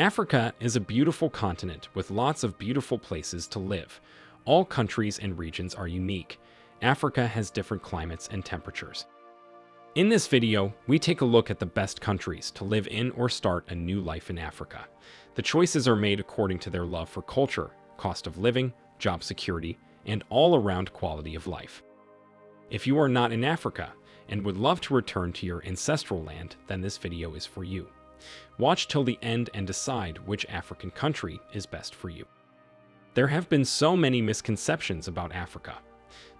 Africa is a beautiful continent with lots of beautiful places to live. All countries and regions are unique. Africa has different climates and temperatures. In this video, we take a look at the best countries to live in or start a new life in Africa. The choices are made according to their love for culture, cost of living, job security, and all-around quality of life. If you are not in Africa and would love to return to your ancestral land, then this video is for you. Watch till the end and decide which African country is best for you. There have been so many misconceptions about Africa,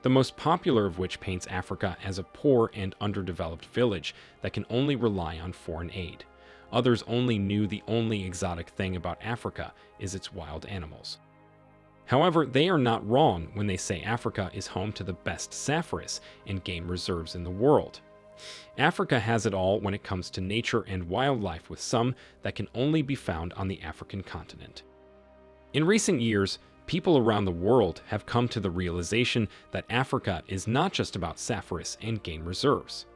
the most popular of which paints Africa as a poor and underdeveloped village that can only rely on foreign aid. Others only knew the only exotic thing about Africa is its wild animals. However, they are not wrong when they say Africa is home to the best safaris and game reserves in the world. Africa has it all when it comes to nature and wildlife with some that can only be found on the African continent. In recent years, people around the world have come to the realization that Africa is not just about safaris and game reserves.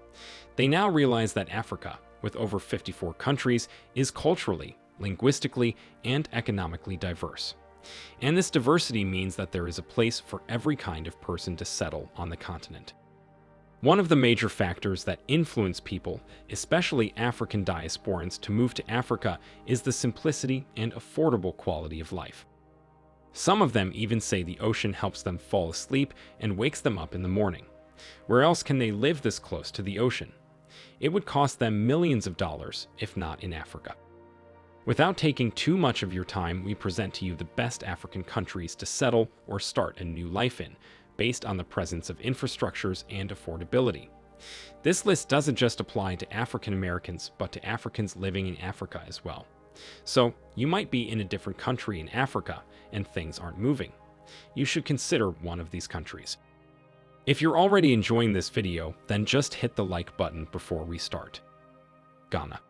They now realize that Africa, with over 54 countries, is culturally, linguistically, and economically diverse. And this diversity means that there is a place for every kind of person to settle on the continent. One of the major factors that influence people, especially African diasporans, to move to Africa is the simplicity and affordable quality of life. Some of them even say the ocean helps them fall asleep and wakes them up in the morning. Where else can they live this close to the ocean? It would cost them millions of dollars, if not in Africa. Without taking too much of your time, we present to you the best African countries to settle or start a new life in, based on the presence of infrastructures and affordability. This list doesn't just apply to African Americans, but to Africans living in Africa as well. So, you might be in a different country in Africa and things aren't moving. You should consider one of these countries. If you're already enjoying this video, then just hit the like button before we start. Ghana.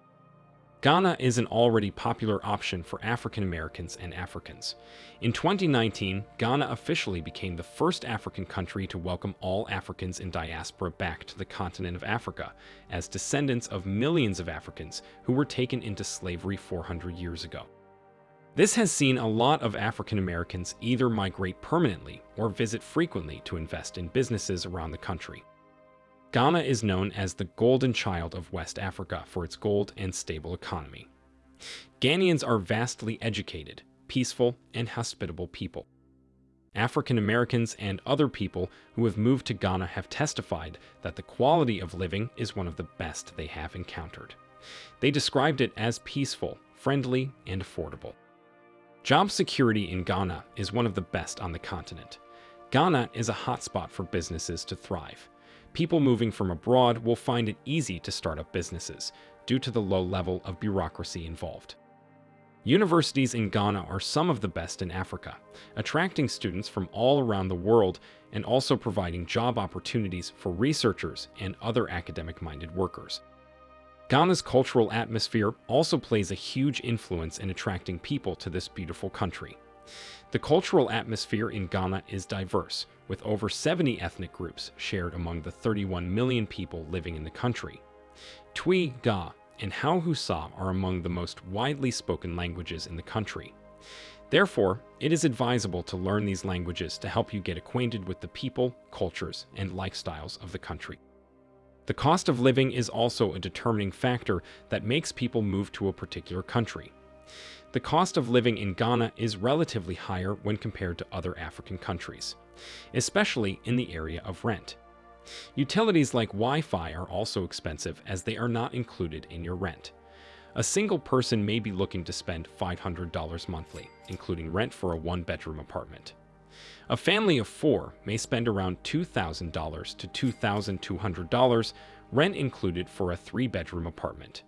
Ghana is an already popular option for African Americans and Africans. In 2019, Ghana officially became the first African country to welcome all Africans in diaspora back to the continent of Africa, as descendants of millions of Africans who were taken into slavery 400 years ago. This has seen a lot of African Americans either migrate permanently or visit frequently to invest in businesses around the country. Ghana is known as the golden child of West Africa for its gold and stable economy. Ghanaians are vastly educated, peaceful, and hospitable people. African Americans and other people who have moved to Ghana have testified that the quality of living is one of the best they have encountered. They described it as peaceful, friendly, and affordable. Job security in Ghana is one of the best on the continent. Ghana is a hotspot for businesses to thrive people moving from abroad will find it easy to start up businesses due to the low level of bureaucracy involved. Universities in Ghana are some of the best in Africa, attracting students from all around the world and also providing job opportunities for researchers and other academic-minded workers. Ghana's cultural atmosphere also plays a huge influence in attracting people to this beautiful country. The cultural atmosphere in Ghana is diverse, with over 70 ethnic groups shared among the 31 million people living in the country. Twi, Ga, and Hausa are among the most widely spoken languages in the country. Therefore, it is advisable to learn these languages to help you get acquainted with the people, cultures, and lifestyles of the country. The cost of living is also a determining factor that makes people move to a particular country the cost of living in Ghana is relatively higher when compared to other African countries, especially in the area of rent. Utilities like Wi-Fi are also expensive as they are not included in your rent. A single person may be looking to spend $500 monthly, including rent for a one-bedroom apartment. A family of four may spend around $2,000 to $2,200, rent included for a three-bedroom apartment.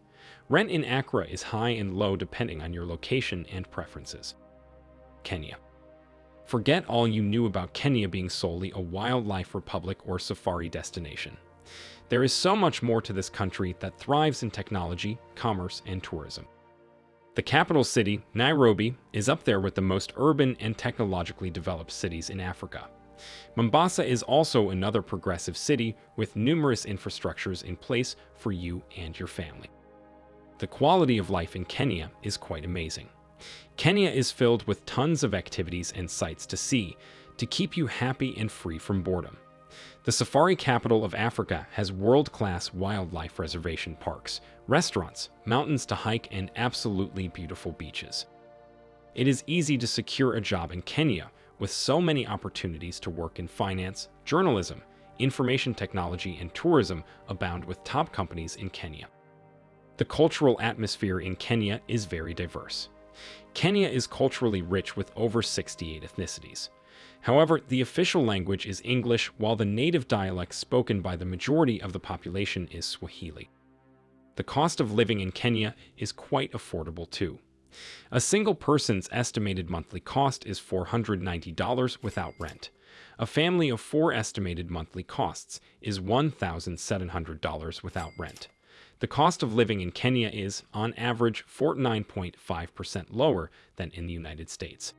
Rent in Accra is high and low depending on your location and preferences. Kenya. Forget all you knew about Kenya being solely a wildlife republic or safari destination. There is so much more to this country that thrives in technology, commerce, and tourism. The capital city, Nairobi, is up there with the most urban and technologically developed cities in Africa. Mombasa is also another progressive city with numerous infrastructures in place for you and your family. The quality of life in Kenya is quite amazing. Kenya is filled with tons of activities and sights to see to keep you happy and free from boredom. The safari capital of Africa has world-class wildlife reservation parks, restaurants, mountains to hike, and absolutely beautiful beaches. It is easy to secure a job in Kenya with so many opportunities to work in finance, journalism, information technology, and tourism abound with top companies in Kenya. The cultural atmosphere in Kenya is very diverse. Kenya is culturally rich with over 68 ethnicities. However, the official language is English, while the native dialect spoken by the majority of the population is Swahili. The cost of living in Kenya is quite affordable too. A single person's estimated monthly cost is $490 without rent. A family of four estimated monthly costs is $1,700 without rent. The cost of living in Kenya is, on average, 49.5% lower than in the United States.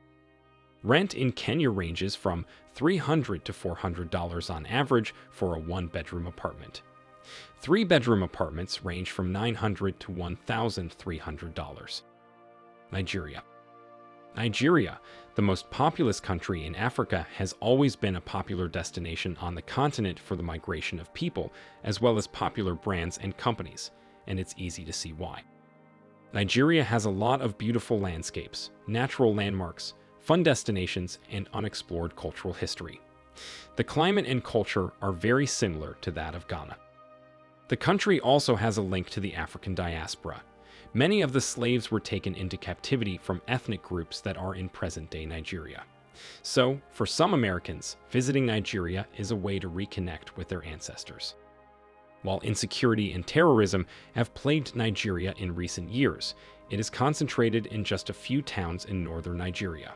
Rent in Kenya ranges from $300 to $400 on average for a one-bedroom apartment. Three-bedroom apartments range from $900 to $1,300. Nigeria. Nigeria, the most populous country in Africa, has always been a popular destination on the continent for the migration of people, as well as popular brands and companies, and it's easy to see why. Nigeria has a lot of beautiful landscapes, natural landmarks, fun destinations, and unexplored cultural history. The climate and culture are very similar to that of Ghana. The country also has a link to the African diaspora, Many of the slaves were taken into captivity from ethnic groups that are in present-day Nigeria. So, for some Americans, visiting Nigeria is a way to reconnect with their ancestors. While insecurity and terrorism have plagued Nigeria in recent years, it is concentrated in just a few towns in northern Nigeria.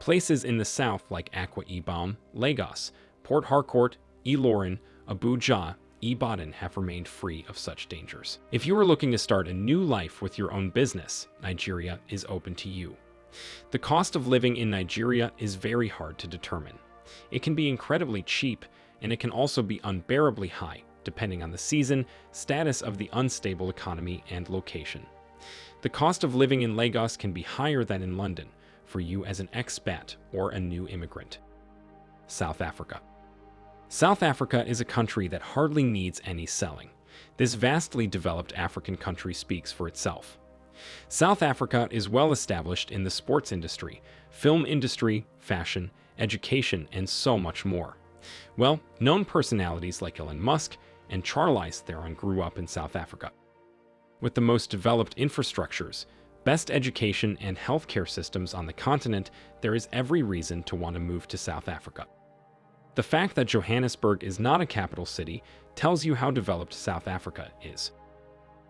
Places in the south like Akwa Ibom, Lagos, Port Harcourt, Ilorin, Abuja, Ibadan have remained free of such dangers. If you are looking to start a new life with your own business, Nigeria is open to you. The cost of living in Nigeria is very hard to determine. It can be incredibly cheap, and it can also be unbearably high, depending on the season, status of the unstable economy, and location. The cost of living in Lagos can be higher than in London for you as an expat or a new immigrant. South Africa. South Africa is a country that hardly needs any selling. This vastly developed African country speaks for itself. South Africa is well established in the sports industry, film industry, fashion, education, and so much more. Well, known personalities like Elon Musk and Charlize Theron grew up in South Africa. With the most developed infrastructures, best education, and healthcare systems on the continent, there is every reason to want to move to South Africa. The fact that Johannesburg is not a capital city tells you how developed South Africa is.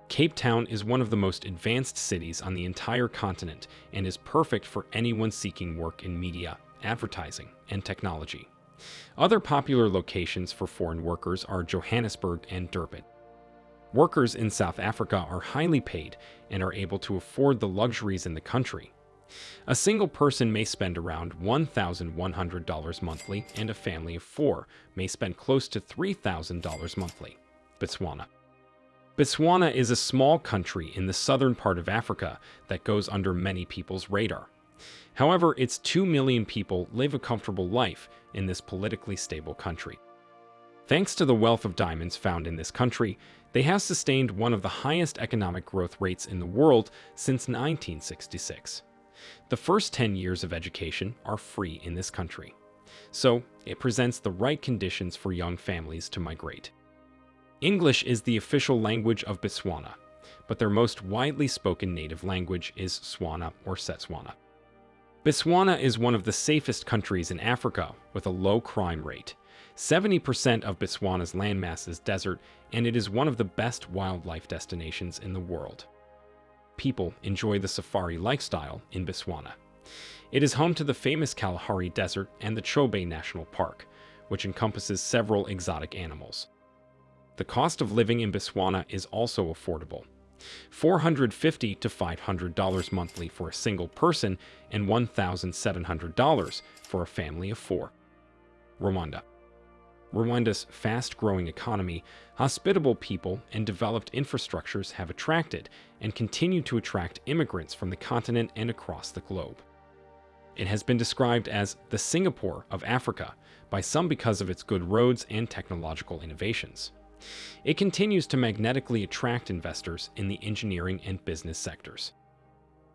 Cape Town is one of the most advanced cities on the entire continent and is perfect for anyone seeking work in media, advertising, and technology. Other popular locations for foreign workers are Johannesburg and Durban. Workers in South Africa are highly paid and are able to afford the luxuries in the country, a single person may spend around $1,100 monthly, and a family of four may spend close to $3,000 monthly. Botswana. Botswana is a small country in the southern part of Africa that goes under many people's radar. However, its 2 million people live a comfortable life in this politically stable country. Thanks to the wealth of diamonds found in this country, they have sustained one of the highest economic growth rates in the world since 1966. The first 10 years of education are free in this country, so it presents the right conditions for young families to migrate. English is the official language of Botswana, but their most widely spoken native language is Tswana or Setswana. Botswana is one of the safest countries in Africa with a low crime rate. 70% of Botswana's landmass is desert, and it is one of the best wildlife destinations in the world people enjoy the safari lifestyle in Botswana. It is home to the famous Kalahari Desert and the Chobe National Park, which encompasses several exotic animals. The cost of living in Botswana is also affordable. $450 to $500 monthly for a single person and $1,700 for a family of four. Rwanda. Rwanda's fast-growing economy, hospitable people, and developed infrastructures have attracted and continue to attract immigrants from the continent and across the globe. It has been described as the Singapore of Africa by some because of its good roads and technological innovations. It continues to magnetically attract investors in the engineering and business sectors.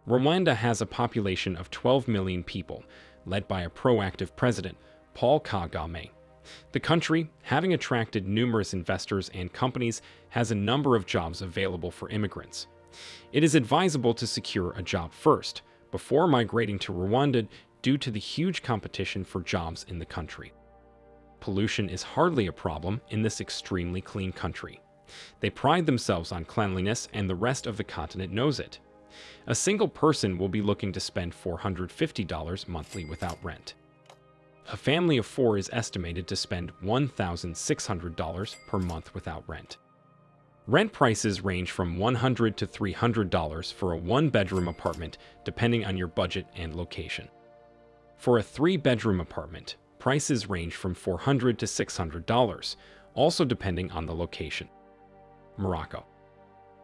Rwanda has a population of 12 million people, led by a proactive president, Paul Kagame. The country, having attracted numerous investors and companies, has a number of jobs available for immigrants. It is advisable to secure a job first, before migrating to Rwanda due to the huge competition for jobs in the country. Pollution is hardly a problem in this extremely clean country. They pride themselves on cleanliness and the rest of the continent knows it. A single person will be looking to spend $450 monthly without rent. A family of four is estimated to spend $1,600 per month without rent. Rent prices range from $100 to $300 for a one-bedroom apartment depending on your budget and location. For a three-bedroom apartment, prices range from $400 to $600, also depending on the location. Morocco.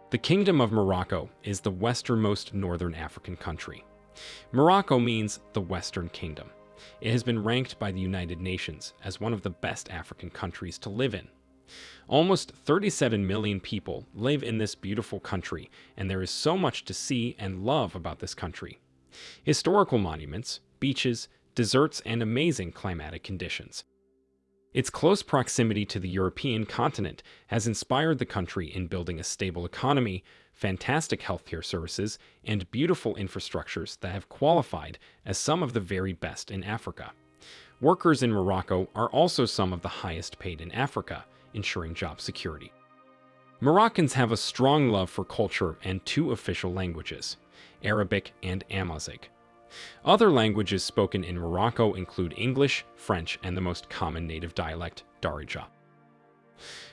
The Kingdom of Morocco is the westernmost northern African country. Morocco means the Western Kingdom. It has been ranked by the United Nations as one of the best African countries to live in. Almost 37 million people live in this beautiful country, and there is so much to see and love about this country. Historical monuments, beaches, deserts, and amazing climatic conditions. Its close proximity to the European continent has inspired the country in building a stable economy, fantastic healthcare services, and beautiful infrastructures that have qualified as some of the very best in Africa. Workers in Morocco are also some of the highest paid in Africa, ensuring job security. Moroccans have a strong love for culture and two official languages, Arabic and Amazigh. Other languages spoken in Morocco include English, French, and the most common native dialect, Darija.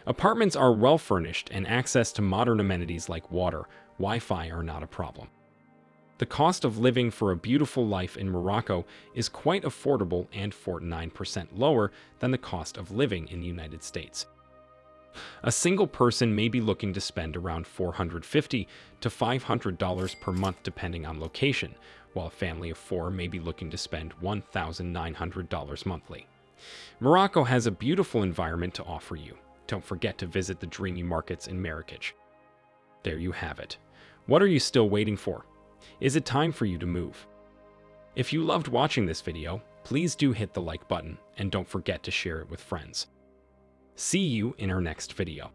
Apartments are well furnished and access to modern amenities like water, Wi-Fi are not a problem. The cost of living for a beautiful life in Morocco is quite affordable and 49% lower than the cost of living in the United States. A single person may be looking to spend around $450 to $500 per month depending on location, while a family of four may be looking to spend $1,900 monthly. Morocco has a beautiful environment to offer you. Don't forget to visit the dreamy markets in Marrakech. There you have it. What are you still waiting for? Is it time for you to move? If you loved watching this video, please do hit the like button and don't forget to share it with friends. See you in our next video.